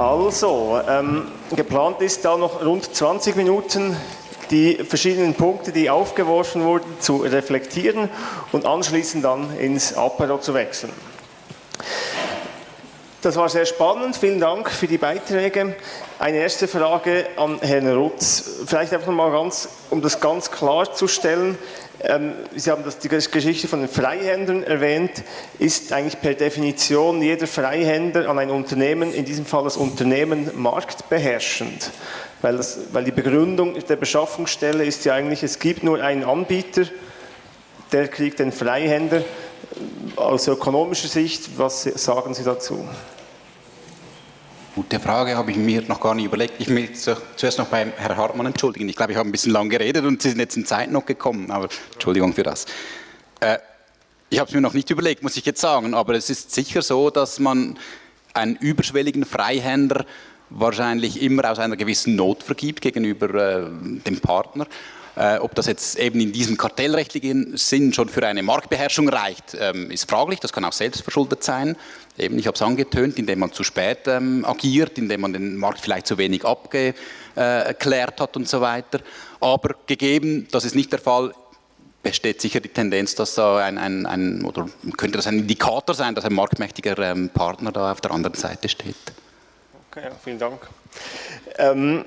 Also, ähm, geplant ist da noch rund 20 Minuten die verschiedenen Punkte, die aufgeworfen wurden, zu reflektieren und anschließend dann ins Apero zu wechseln. Das war sehr spannend. Vielen Dank für die Beiträge. Eine erste Frage an Herrn Rutz. Vielleicht einfach mal ganz, um das ganz klarzustellen. Ähm, Sie haben das, die Geschichte von den Freihändlern erwähnt. Ist eigentlich per Definition jeder Freihändler an ein Unternehmen, in diesem Fall das Unternehmen, marktbeherrschend? Weil, das, weil die Begründung der Beschaffungsstelle ist ja eigentlich, es gibt nur einen Anbieter, der kriegt den Freihändler. Aus ökonomischer Sicht, was sagen Sie dazu? Gute Frage, habe ich mir noch gar nicht überlegt. Ich will zuerst noch beim Herrn Hartmann entschuldigen. Ich glaube, ich habe ein bisschen lang geredet und Sie sind jetzt in Zeit noch gekommen, aber Entschuldigung für das. Äh, ich habe es mir noch nicht überlegt, muss ich jetzt sagen, aber es ist sicher so, dass man einen überschwelligen Freihändler wahrscheinlich immer aus einer gewissen Not vergibt gegenüber äh, dem Partner. Äh, ob das jetzt eben in diesem kartellrechtlichen Sinn schon für eine Marktbeherrschung reicht, ähm, ist fraglich. Das kann auch selbstverschuldet sein. Eben, ich habe es angetönt, indem man zu spät ähm, agiert, indem man den Markt vielleicht zu wenig abgeklärt hat und so weiter. Aber gegeben, das ist nicht der Fall, besteht sicher die Tendenz, dass da ein, ein, ein oder könnte das ein Indikator sein, dass ein marktmächtiger ähm, Partner da auf der anderen Seite steht. Okay, vielen Dank. Ähm,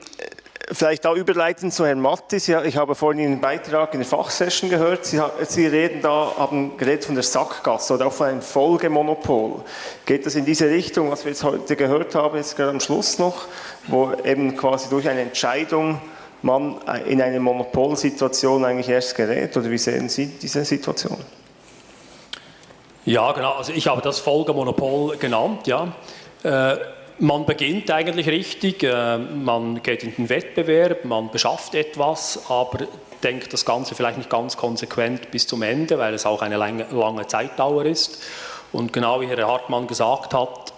Vielleicht da überleiten zu Herrn Mattis. Ich habe vorhin Ihren Beitrag in der Fachsession gehört. Sie, Sie, reden da, haben geredet von der Sackgasse oder auch von einem Folgemonopol. Geht das in diese Richtung, was wir jetzt heute gehört haben, jetzt gerade am Schluss noch, wo eben quasi durch eine Entscheidung man in eine Monopolsituation eigentlich erst gerät? Oder wie sehen Sie diese Situation? Ja, genau. Also ich habe das Folgemonopol genannt, ja. Äh, man beginnt eigentlich richtig, äh, man geht in den Wettbewerb, man beschafft etwas, aber denkt das Ganze vielleicht nicht ganz konsequent bis zum Ende, weil es auch eine lange, lange Zeitdauer ist. Und genau wie Herr Hartmann gesagt hat,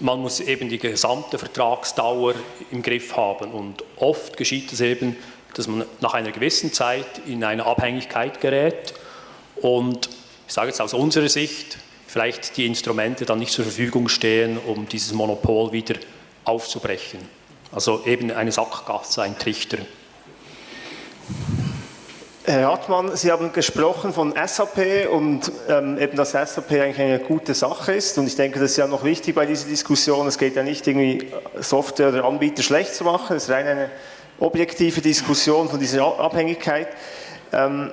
man muss eben die gesamte Vertragsdauer im Griff haben. Und oft geschieht es eben, dass man nach einer gewissen Zeit in eine Abhängigkeit gerät. Und ich sage jetzt aus unserer Sicht, vielleicht die Instrumente dann nicht zur Verfügung stehen, um dieses Monopol wieder aufzubrechen. Also eben eine Sackgasse, ein Trichter. Herr Hartmann, Sie haben gesprochen von SAP und ähm, eben, dass SAP eigentlich eine gute Sache ist und ich denke, das ist ja noch wichtig bei dieser Diskussion, es geht ja nicht irgendwie Software oder Anbieter schlecht zu machen, es ist rein eine objektive Diskussion von dieser Abhängigkeit. Ähm,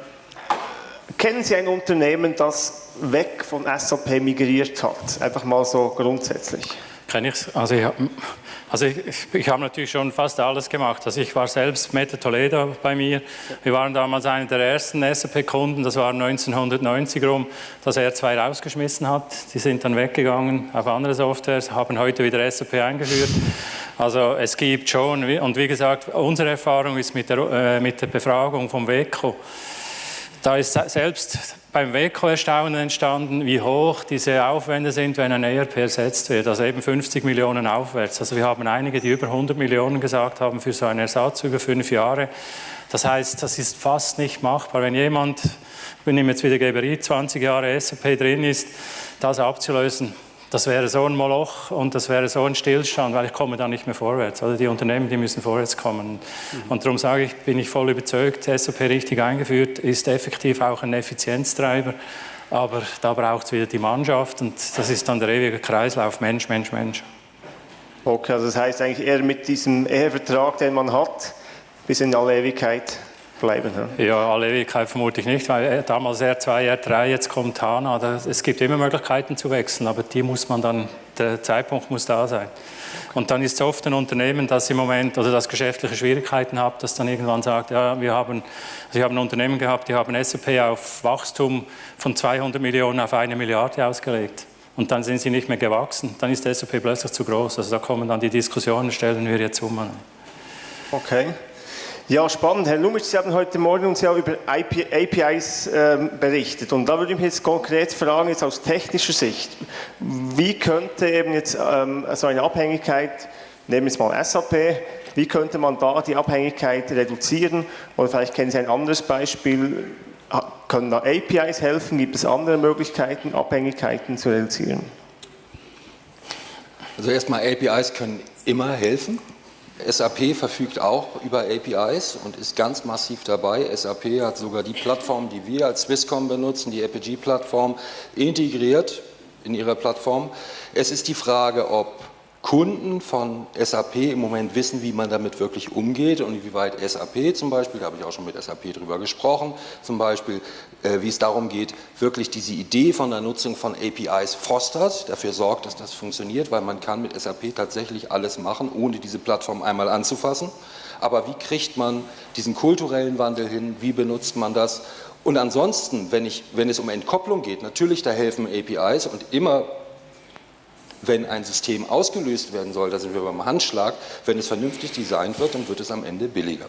kennen Sie ein Unternehmen, das weg von SAP migriert hat? Einfach mal so grundsätzlich. Kenne ich Also ich, also ich, ich habe natürlich schon fast alles gemacht. Also ich war selbst Meta Toledo bei mir. Wir waren damals einer der ersten SAP-Kunden. Das war 1990 rum, dass er zwei rausgeschmissen hat. Die sind dann weggegangen auf andere Softwares, haben heute wieder SAP eingeführt. Also es gibt schon, und wie gesagt, unsere Erfahrung ist mit der, äh, mit der Befragung vom WECO. Da ist selbst beim WECO Erstaunen entstanden, wie hoch diese Aufwände sind, wenn ein ERP ersetzt wird. Also eben 50 Millionen aufwärts. Also wir haben einige, die über 100 Millionen gesagt haben für so einen Ersatz über fünf Jahre. Das heißt, das ist fast nicht machbar. Wenn jemand, ich nehme jetzt wieder Geberit, 20 Jahre SAP drin ist, das abzulösen, das wäre so ein Moloch und das wäre so ein Stillstand, weil ich komme da nicht mehr vorwärts. Also die Unternehmen, die müssen vorwärts kommen. Mhm. Und darum sage ich, bin ich voll überzeugt, SAP richtig eingeführt, ist effektiv auch ein Effizienztreiber. Aber da braucht es wieder die Mannschaft und das ist dann der ewige Kreislauf Mensch, Mensch, Mensch. Okay, also das heißt eigentlich eher mit diesem Ehevertrag, den man hat, bis in alle Ewigkeit bleiben. Ja, ja alle Ewigkeit vermute ich nicht, weil äh, damals R2, R3, jetzt kommt HANA. Es gibt immer Möglichkeiten zu wechseln, aber die muss man dann, der Zeitpunkt muss da sein. Und dann ist es oft ein Unternehmen, das im Moment oder das geschäftliche Schwierigkeiten hat, das dann irgendwann sagt, ja, wir haben, also ich habe ein Unternehmen gehabt, die haben SAP auf Wachstum von 200 Millionen auf eine Milliarde ausgelegt. Und dann sind sie nicht mehr gewachsen, dann ist SAP plötzlich zu groß. Also da kommen dann die Diskussionen, stellen wir jetzt um. Okay. Ja, spannend. Herr Lumitsch, Sie haben heute Morgen uns ja über IP, APIs ähm, berichtet. Und da würde ich mich jetzt konkret fragen, jetzt aus technischer Sicht, wie könnte eben jetzt ähm, so eine Abhängigkeit, nehmen wir jetzt mal SAP, wie könnte man da die Abhängigkeit reduzieren? Oder vielleicht kennen Sie ein anderes Beispiel, können da APIs helfen? Gibt es andere Möglichkeiten, Abhängigkeiten zu reduzieren? Also erstmal APIs können immer helfen. SAP verfügt auch über APIs und ist ganz massiv dabei. SAP hat sogar die Plattform, die wir als Swisscom benutzen, die Apigee-Plattform, integriert in ihrer Plattform. Es ist die Frage, ob Kunden von SAP im Moment wissen, wie man damit wirklich umgeht und wie weit SAP zum Beispiel, da habe ich auch schon mit SAP drüber gesprochen, zum Beispiel, äh, wie es darum geht, wirklich diese Idee von der Nutzung von APIs fostert, dafür sorgt, dass das funktioniert, weil man kann mit SAP tatsächlich alles machen, ohne diese Plattform einmal anzufassen. Aber wie kriegt man diesen kulturellen Wandel hin, wie benutzt man das? Und ansonsten, wenn, ich, wenn es um Entkopplung geht, natürlich da helfen APIs und immer wenn ein System ausgelöst werden soll, da sind wir beim Handschlag, wenn es vernünftig designt wird, dann wird es am Ende billiger.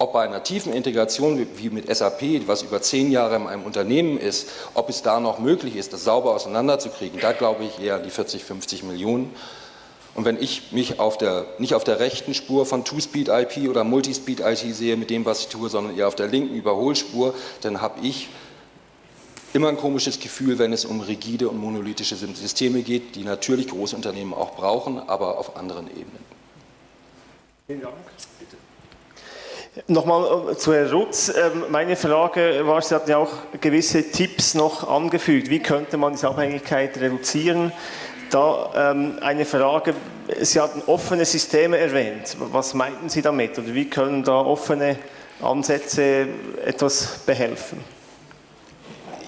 Ob bei einer tiefen Integration wie mit SAP, was über zehn Jahre in einem Unternehmen ist, ob es da noch möglich ist, das sauber auseinanderzukriegen, da glaube ich eher die 40, 50 Millionen. Und wenn ich mich auf der, nicht auf der rechten Spur von Two-Speed-IP oder Multi-Speed-IT sehe mit dem, was ich tue, sondern eher auf der linken Überholspur, dann habe ich immer ein komisches Gefühl, wenn es um rigide und monolithische Systeme geht, die natürlich Großunternehmen auch brauchen, aber auf anderen Ebenen. Vielen Dank. Nochmal äh, zu Herrn Rutz. Ähm, meine Frage war, Sie hatten ja auch gewisse Tipps noch angefügt. Wie könnte man diese Abhängigkeit reduzieren? Da ähm, eine Frage, Sie hatten offene Systeme erwähnt. Was meinten Sie damit? Oder wie können da offene Ansätze etwas behelfen?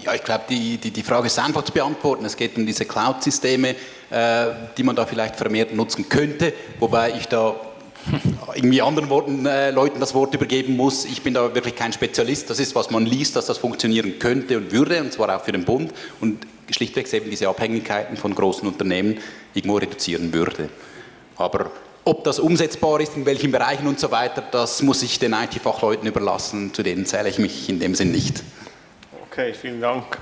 Ja, ich glaube, die, die, die Frage ist einfach zu beantworten. Es geht um diese Cloud-Systeme, äh, die man da vielleicht vermehrt nutzen könnte, wobei ich da irgendwie anderen Worten, äh, Leuten das Wort übergeben muss. Ich bin da wirklich kein Spezialist. Das ist, was man liest, dass das funktionieren könnte und würde, und zwar auch für den Bund und schlichtweg eben diese Abhängigkeiten von großen Unternehmen irgendwo reduzieren würde. Aber ob das umsetzbar ist, in welchen Bereichen und so weiter, das muss ich den IT-Fachleuten überlassen, zu denen zähle ich mich in dem Sinn nicht. Okay, vielen Dank.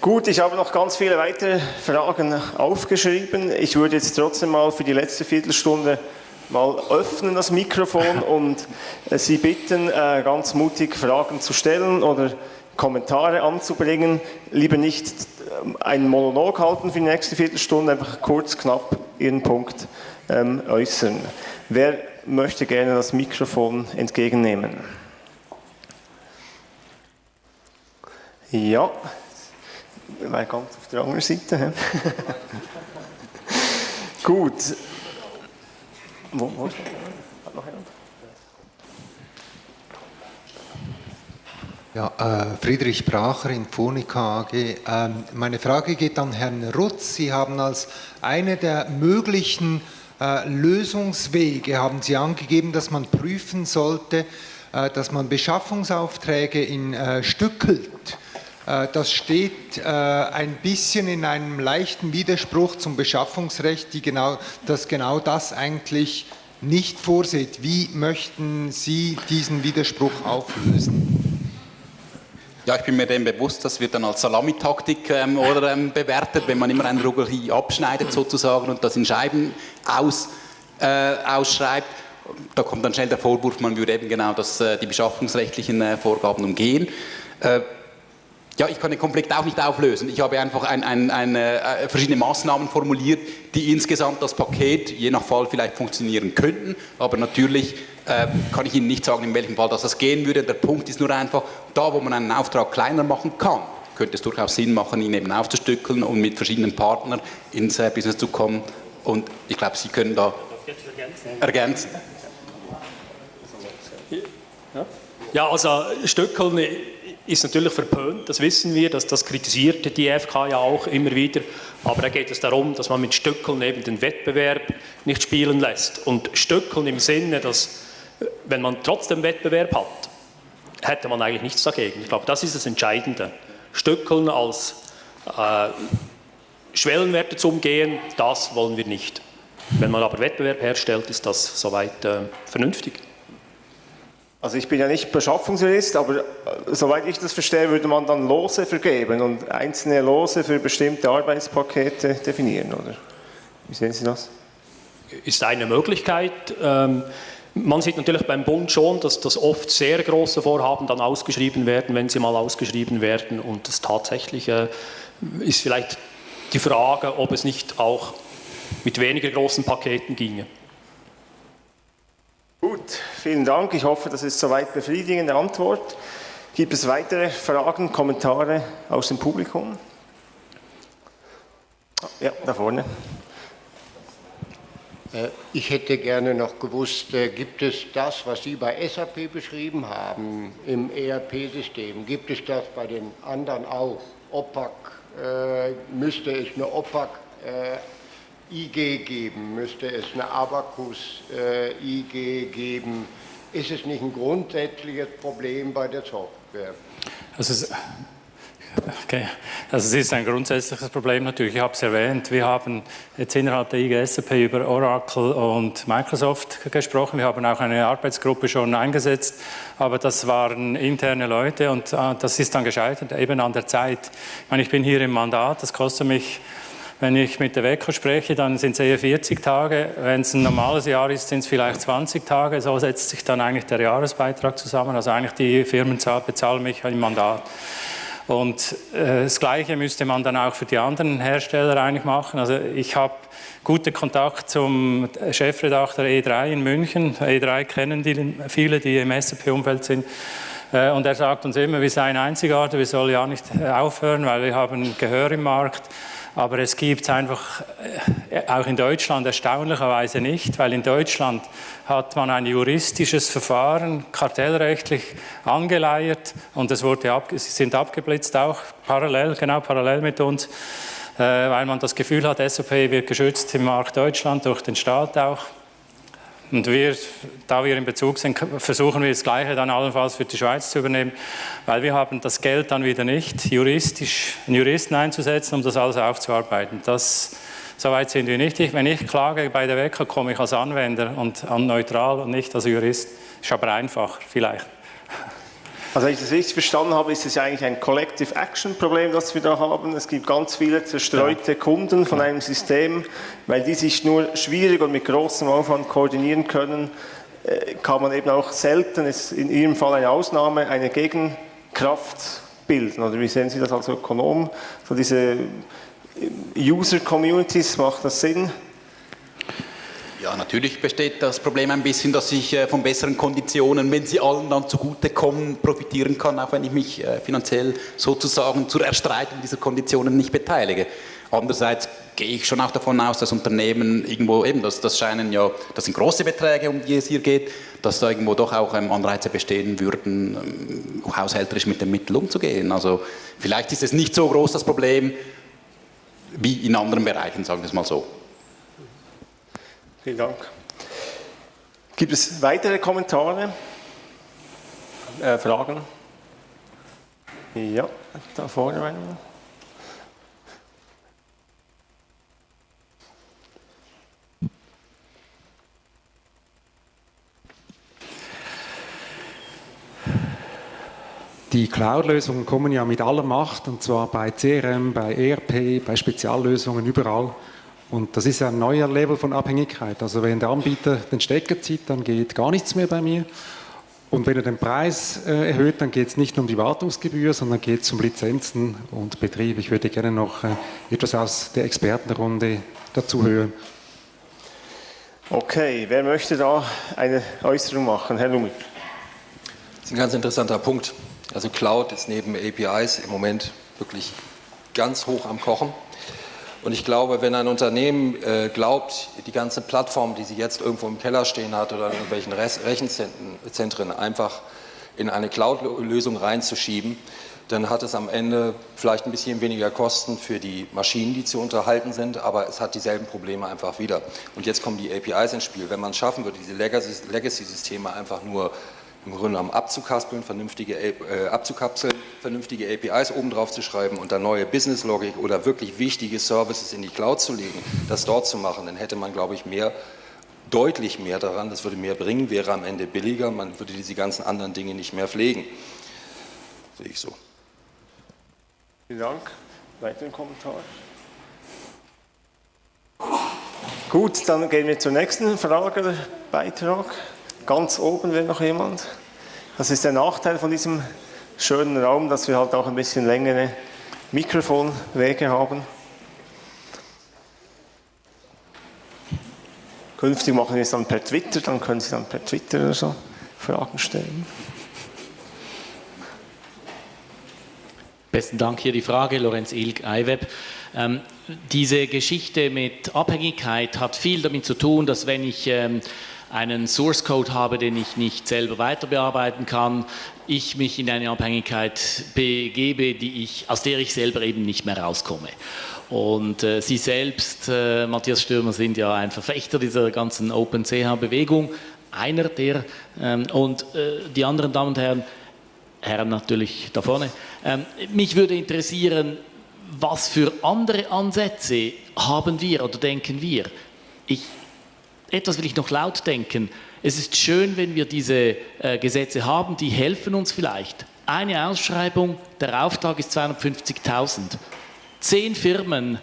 Gut, ich habe noch ganz viele weitere Fragen aufgeschrieben. Ich würde jetzt trotzdem mal für die letzte Viertelstunde mal öffnen das Mikrofon und äh, Sie bitten, äh, ganz mutig Fragen zu stellen oder Kommentare anzubringen. Lieber nicht ähm, einen Monolog halten für die nächste Viertelstunde, einfach kurz, knapp Ihren Punkt ähm, äußern. Wer möchte gerne das Mikrofon entgegennehmen? Ja, wir waren ganz auf der anderen Seite. Gut. Wo, wo ist Ja, äh, Friedrich Bracher in Phonica AG. Ähm, meine Frage geht an Herrn Rutz. Sie haben als eine der möglichen äh, Lösungswege, haben Sie angegeben, dass man prüfen sollte, äh, dass man Beschaffungsaufträge in äh, stückelt. Äh, das steht äh, ein bisschen in einem leichten Widerspruch zum Beschaffungsrecht, die genau, das genau das eigentlich nicht vorsieht. Wie möchten Sie diesen Widerspruch auflösen? Ja, ich bin mir dem bewusst, das wird dann als Salamitaktik ähm, oder ähm, bewertet, wenn man immer ein Rugel abschneidet sozusagen und das in Scheiben aus, äh, ausschreibt. Da kommt dann schnell der Vorwurf, man würde eben genau das, äh, die beschaffungsrechtlichen Vorgaben umgehen. Äh, ja, ich kann den Konflikt auch nicht auflösen. Ich habe einfach ein, ein, ein, äh, verschiedene Maßnahmen formuliert, die insgesamt das Paket je nach Fall vielleicht funktionieren könnten. Aber natürlich äh, kann ich Ihnen nicht sagen, in welchem Fall das, das gehen würde. Der Punkt ist nur einfach, da wo man einen Auftrag kleiner machen kann, könnte es durchaus Sinn machen, ihn eben aufzustückeln und mit verschiedenen Partnern ins äh, Business zu kommen. Und ich glaube, Sie können da ergänzen. Ja, also Stückeln ist natürlich verpönt, das wissen wir, das, das kritisiert die FK ja auch immer wieder, aber da geht es darum, dass man mit Stückeln eben den Wettbewerb nicht spielen lässt. Und Stückeln im Sinne, dass wenn man trotzdem Wettbewerb hat, hätte man eigentlich nichts dagegen. Ich glaube, das ist das Entscheidende. Stückeln als äh, Schwellenwerte zu umgehen, das wollen wir nicht. Wenn man aber Wettbewerb herstellt, ist das soweit äh, vernünftig. Also ich bin ja nicht Beschaffungsjurist, aber äh, soweit ich das verstehe, würde man dann Lose vergeben und einzelne Lose für bestimmte Arbeitspakete definieren, oder? Wie sehen Sie das? Ist eine Möglichkeit. Ähm, man sieht natürlich beim Bund schon, dass das oft sehr große Vorhaben dann ausgeschrieben werden, wenn sie mal ausgeschrieben werden und das tatsächliche ist vielleicht die Frage, ob es nicht auch mit weniger großen Paketen ginge. Vielen Dank. Ich hoffe, das ist soweit befriedigende Antwort. Gibt es weitere Fragen, Kommentare aus dem Publikum? Ja, da vorne. Äh, ich hätte gerne noch gewusst, äh, gibt es das, was Sie bei SAP beschrieben haben, im ERP-System, gibt es das bei den anderen auch? OPAC, äh, müsste es eine OPAC IG geben, müsste es eine Abacus IG geben? Ist es nicht ein grundsätzliches Problem bei der Software? Also Okay. Also es ist ein grundsätzliches Problem natürlich. Ich habe es erwähnt, wir haben jetzt innerhalb der IGSAP über Oracle und Microsoft gesprochen. Wir haben auch eine Arbeitsgruppe schon eingesetzt, aber das waren interne Leute und äh, das ist dann gescheitert, eben an der Zeit. Ich meine, ich bin hier im Mandat, das kostet mich wenn ich mit der WECO spreche, dann sind es eher 40 Tage. Wenn es ein normales Jahr ist, sind es vielleicht 20 Tage. So setzt sich dann eigentlich der Jahresbeitrag zusammen. Also eigentlich die Firmen bezahlen mich im Mandat. Und äh, das Gleiche müsste man dann auch für die anderen Hersteller eigentlich machen. Also ich habe guten Kontakt zum Chefredakteur E3 in München. E3 kennen die, viele, die im SAP-Umfeld sind. Äh, und er sagt uns immer, wir seien einzigartig, wir sollen ja nicht äh, aufhören, weil wir haben Gehör im Markt. Aber es gibt es einfach äh, auch in Deutschland erstaunlicherweise nicht, weil in Deutschland hat man ein juristisches Verfahren kartellrechtlich angeleiert und es wurde ab, sind abgeblitzt auch parallel, genau parallel mit uns, äh, weil man das Gefühl hat, SOP wird geschützt im Markt Deutschland durch den Staat auch. Und wir, da wir in Bezug sind, versuchen wir das Gleiche dann allenfalls für die Schweiz zu übernehmen, weil wir haben das Geld dann wieder nicht, juristisch einen Juristen einzusetzen, um das alles aufzuarbeiten. Das, Soweit sind wir nicht. Wenn ich klage bei der WECA, komme ich als Anwender und neutral und nicht als Jurist. Ist aber einfach, vielleicht. Also wenn ich das richtig verstanden habe, ist es ja eigentlich ein Collective Action Problem, das wir da haben. Es gibt ganz viele zerstreute ja. Kunden von einem System, weil die sich nur schwierig und mit großem Aufwand koordinieren können, äh, kann man eben auch selten, ist in Ihrem Fall eine Ausnahme, eine Gegenkraft bilden. Oder wie sehen Sie das als Ökonom? So diese User Communities, macht das Sinn? Ja, natürlich besteht das Problem ein bisschen, dass ich äh, von besseren Konditionen, wenn sie allen dann zugutekommen, profitieren kann, auch wenn ich mich äh, finanziell sozusagen zur Erstreitung dieser Konditionen nicht beteilige. Andererseits gehe ich schon auch davon aus, dass Unternehmen irgendwo eben, das, das scheinen ja, das sind große Beträge, um die es hier geht, dass da irgendwo doch auch ähm, Anreize bestehen würden, ähm, haushälterisch mit den Mitteln umzugehen. Also vielleicht ist es nicht so groß das Problem wie in anderen Bereichen, sagen wir es mal so. Vielen Dank. Gibt es weitere Kommentare, äh, Fragen? Ja, da vorne. Die Cloud-Lösungen kommen ja mit aller Macht, und zwar bei CRM, bei ERP, bei Speziallösungen, überall. Und das ist ein neuer Level von Abhängigkeit. Also wenn der Anbieter den Stecker zieht, dann geht gar nichts mehr bei mir. Und wenn er den Preis äh, erhöht, dann geht es nicht nur um die Wartungsgebühr, sondern geht es um Lizenzen und Betrieb. Ich würde gerne noch äh, etwas aus der Expertenrunde dazu hören. Okay, wer möchte da eine Äußerung machen? Herr Lumi. Das ist ein ganz interessanter Punkt. Also Cloud ist neben APIs im Moment wirklich ganz hoch am Kochen. Und ich glaube, wenn ein Unternehmen äh, glaubt, die ganze Plattform, die sie jetzt irgendwo im Keller stehen hat oder in irgendwelchen Rechenzentren einfach in eine Cloud-Lösung reinzuschieben, dann hat es am Ende vielleicht ein bisschen weniger Kosten für die Maschinen, die zu unterhalten sind, aber es hat dieselben Probleme einfach wieder. Und jetzt kommen die APIs ins Spiel. Wenn man es schaffen würde, diese Legacy-Systeme einfach nur im Grunde genommen abzukapseln, vernünftige, äh, abzukapseln, vernünftige APIs oben drauf zu schreiben und dann neue Business-Logik oder wirklich wichtige Services in die Cloud zu legen, das dort zu machen, dann hätte man, glaube ich, mehr, deutlich mehr daran, das würde mehr bringen, wäre am Ende billiger, man würde diese ganzen anderen Dinge nicht mehr pflegen. Sehe ich so. Vielen Dank. Weiteren Kommentar? Gut, dann gehen wir zur nächsten Frage, Beitrag. Ganz oben wäre noch jemand. Das ist der Nachteil von diesem schönen Raum, dass wir halt auch ein bisschen längere Mikrofonwege haben. künftig machen wir es dann per Twitter, dann können Sie dann per Twitter oder so Fragen stellen. Besten Dank. Hier die Frage, Lorenz Ilk, iWeb. Ähm, diese Geschichte mit Abhängigkeit hat viel damit zu tun, dass wenn ich ähm, einen Source Code habe, den ich nicht selber weiter bearbeiten kann, ich mich in eine Abhängigkeit begebe, die ich, aus der ich selber eben nicht mehr rauskomme. Und äh, Sie selbst, äh, Matthias Stürmer, sind ja ein Verfechter dieser ganzen OpenCH-Bewegung, einer der, ähm, und äh, die anderen Damen und Herren, Herren natürlich da vorne. Ähm, mich würde interessieren, was für andere Ansätze haben wir oder denken wir? Ich, etwas will ich noch laut denken. Es ist schön, wenn wir diese äh, Gesetze haben, die helfen uns vielleicht. Eine Ausschreibung, der Auftrag ist 250.000. Zehn Firmen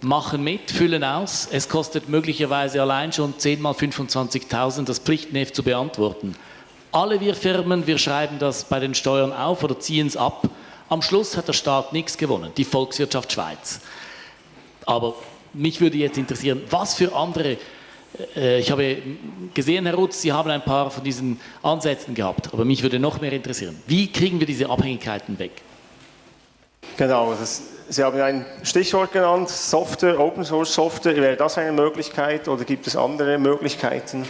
machen mit, füllen aus. Es kostet möglicherweise allein schon 10 mal 25.000, das Pflichtenheft zu beantworten. Alle wir Firmen, wir schreiben das bei den Steuern auf oder ziehen es ab. Am Schluss hat der Staat nichts gewonnen, die Volkswirtschaft Schweiz. Aber mich würde jetzt interessieren, was für andere, äh, ich habe gesehen, Herr Rutz, Sie haben ein paar von diesen Ansätzen gehabt, aber mich würde noch mehr interessieren, wie kriegen wir diese Abhängigkeiten weg? Genau, das, Sie haben ein Stichwort genannt, Software, Open Source Software. Wäre das eine Möglichkeit oder gibt es andere Möglichkeiten?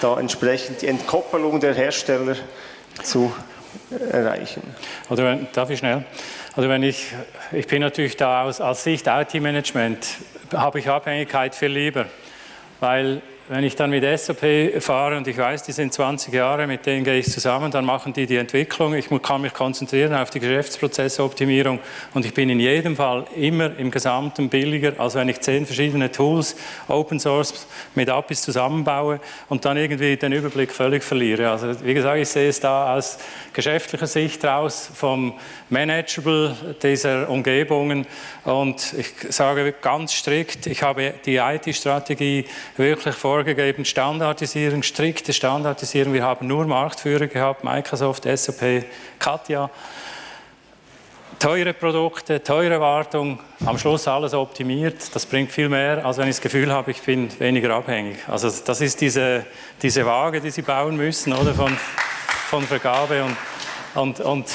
da entsprechend die Entkoppelung der Hersteller zu erreichen. Oder wenn, darf ich schnell? Also wenn ich, ich bin natürlich da aus, als Sicht IT-Management, habe ich Abhängigkeit viel lieber, weil wenn ich dann mit SAP fahre und ich weiß, die sind 20 Jahre, mit denen gehe ich zusammen, dann machen die die Entwicklung. Ich kann mich konzentrieren auf die Geschäftsprozessoptimierung und ich bin in jedem Fall immer im Gesamten billiger, als wenn ich zehn verschiedene Tools, Open Source mit APIs zusammenbaue und dann irgendwie den Überblick völlig verliere. Also wie gesagt, ich sehe es da aus geschäftlicher Sicht raus vom Manageable dieser Umgebungen und ich sage ganz strikt, ich habe die IT-Strategie wirklich vorgegeben, Standardisierung, strikte Standardisierung. Wir haben nur Marktführer gehabt, Microsoft, SAP, Katja. Teure Produkte, teure Wartung, am Schluss alles optimiert. Das bringt viel mehr, als wenn ich das Gefühl habe, ich bin weniger abhängig. Also das ist diese, diese Waage, die Sie bauen müssen, oder von, von Vergabe und, und, und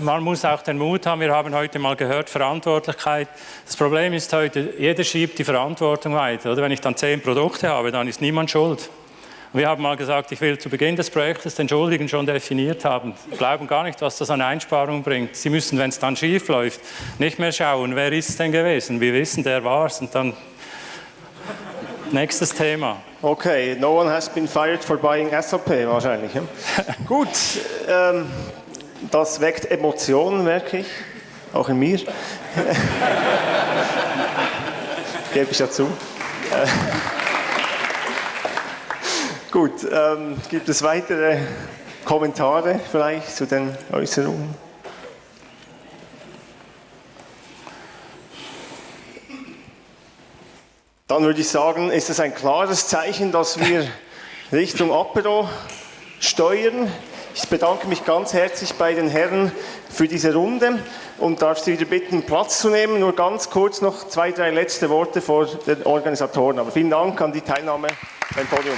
man muss auch den Mut haben, wir haben heute mal gehört, Verantwortlichkeit. Das Problem ist heute, jeder schiebt die Verantwortung weiter. Oder wenn ich dann zehn Produkte habe, dann ist niemand schuld. Wir haben mal gesagt, ich will zu Beginn des Projektes den Schuldigen schon definiert haben. Wir glauben gar nicht, was das an Einsparungen bringt. Sie müssen, wenn es dann schief läuft, nicht mehr schauen, wer ist es denn gewesen. Wir wissen, der war es. Und dann nächstes Thema. Okay, no one has been fired for buying SAP wahrscheinlich. Gut, ähm, das weckt Emotionen, merke ich, auch in mir. Gebe ich dazu. Äh, gut, ähm, gibt es weitere Kommentare vielleicht zu den Äußerungen? Dann würde ich sagen, ist es ein klares Zeichen, dass wir Richtung Apero steuern. Ich bedanke mich ganz herzlich bei den Herren für diese Runde und darf Sie wieder bitten, Platz zu nehmen. Nur ganz kurz noch zwei, drei letzte Worte vor den Organisatoren. Aber vielen Dank an die Teilnahme beim Podium.